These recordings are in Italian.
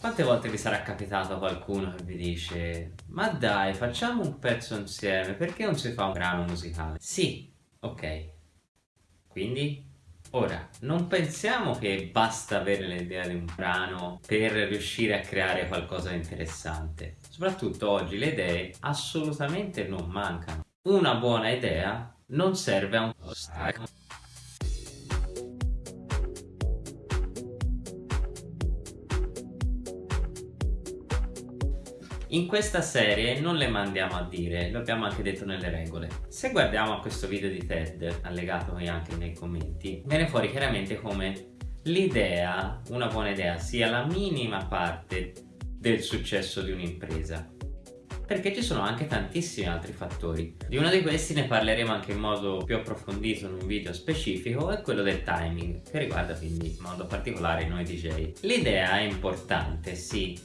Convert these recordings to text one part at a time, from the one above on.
Quante volte vi sarà capitato qualcuno che vi dice Ma dai, facciamo un pezzo insieme, perché non si fa un brano musicale? Sì, ok. Quindi? Ora, non pensiamo che basta avere l'idea di un brano per riuscire a creare qualcosa di interessante. Soprattutto oggi le idee assolutamente non mancano. Una buona idea non serve a un ostacolo. In questa serie non le mandiamo a dire, lo abbiamo anche detto nelle regole. Se guardiamo questo video di TED, allegato anche nei commenti, viene fuori chiaramente come l'idea, una buona idea, sia la minima parte del successo di un'impresa perché ci sono anche tantissimi altri fattori. Di uno di questi ne parleremo anche in modo più approfondito in un video specifico, è quello del timing, che riguarda quindi in modo particolare noi DJ. L'idea è importante, sì,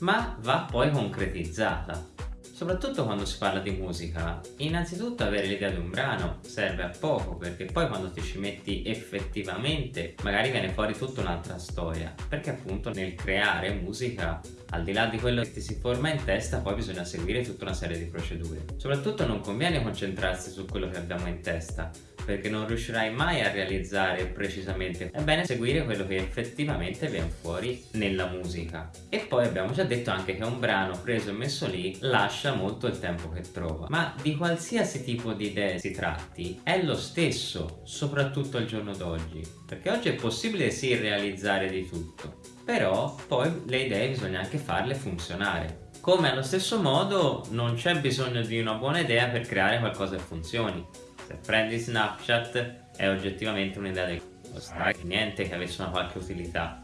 ma va poi concretizzata. Soprattutto quando si parla di musica, innanzitutto avere l'idea di un brano serve a poco perché poi quando ti ci metti effettivamente magari viene fuori tutta un'altra storia perché appunto nel creare musica al di là di quello che ti si forma in testa poi bisogna seguire tutta una serie di procedure. Soprattutto non conviene concentrarsi su quello che abbiamo in testa perché non riuscirai mai a realizzare precisamente. È bene seguire quello che effettivamente viene fuori nella musica. E poi abbiamo già detto anche che un brano preso e messo lì lascia molto il tempo che trova. Ma di qualsiasi tipo di idee si tratti è lo stesso soprattutto al giorno d'oggi. Perché oggi è possibile sì realizzare di tutto però poi le idee bisogna anche farle funzionare come allo stesso modo non c'è bisogno di una buona idea per creare qualcosa che funzioni. Se prendi Snapchat è oggettivamente un'idea del niente che avesse una qualche utilità.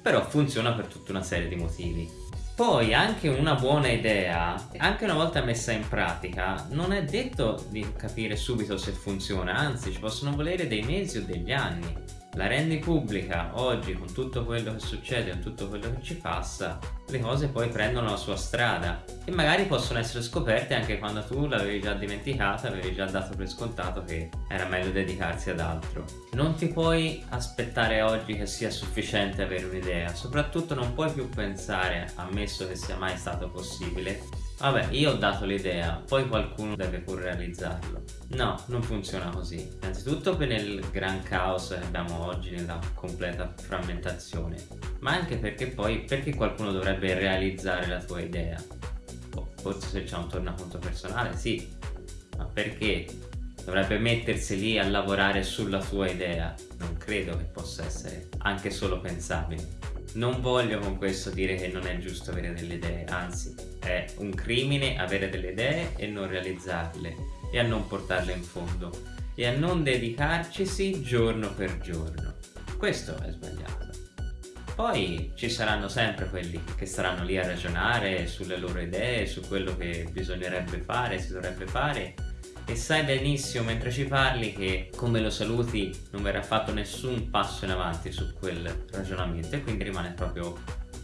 Però funziona per tutta una serie di motivi. Poi anche una buona idea, anche una volta messa in pratica, non è detto di capire subito se funziona, anzi ci possono volere dei mesi o degli anni la rendi pubblica oggi con tutto quello che succede, con tutto quello che ci passa, le cose poi prendono la sua strada e magari possono essere scoperte anche quando tu l'avevi già dimenticata, avevi già dato per scontato che era meglio dedicarsi ad altro. Non ti puoi aspettare oggi che sia sufficiente avere un'idea, soprattutto non puoi più pensare, ammesso che sia mai stato possibile, Vabbè, io ho dato l'idea, poi qualcuno deve pure realizzarlo. No, non funziona così. Innanzitutto per il gran caos che abbiamo oggi nella completa frammentazione, ma anche perché poi perché qualcuno dovrebbe realizzare la tua idea? Oh, forse se c'è un tornaconto personale, sì, ma perché dovrebbe mettersi lì a lavorare sulla tua idea? Non credo che possa essere anche solo pensabile. Non voglio con questo dire che non è giusto avere delle idee, anzi è un crimine avere delle idee e non realizzarle e a non portarle in fondo e a non dedicarcisi giorno per giorno. Questo è sbagliato. Poi ci saranno sempre quelli che staranno lì a ragionare sulle loro idee, su quello che bisognerebbe fare, si dovrebbe fare e sai benissimo mentre ci parli che come lo saluti non verrà fatto nessun passo in avanti su quel ragionamento e quindi rimane proprio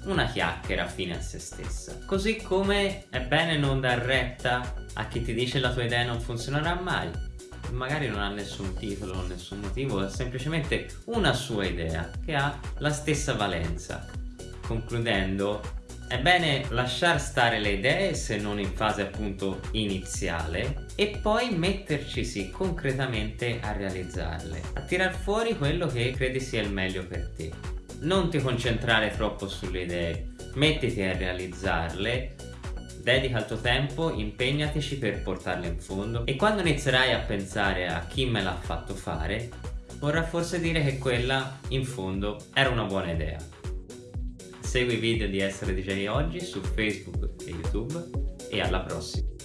una chiacchiera fine a se stessa. Così come è bene non dar retta a chi ti dice la tua idea non funzionerà mai. Magari non ha nessun titolo, nessun motivo, è semplicemente una sua idea che ha la stessa valenza. Concludendo, è bene lasciar stare le idee se non in fase appunto iniziale e poi mettercisi concretamente a realizzarle, a tirar fuori quello che credi sia il meglio per te. Non ti concentrare troppo sulle idee, mettiti a realizzarle, dedica il tuo tempo, impegnatici per portarle in fondo e quando inizierai a pensare a chi me l'ha fatto fare, vorrà forse dire che quella, in fondo, era una buona idea. Segui i video di Essere DJ oggi su Facebook e YouTube e alla prossima!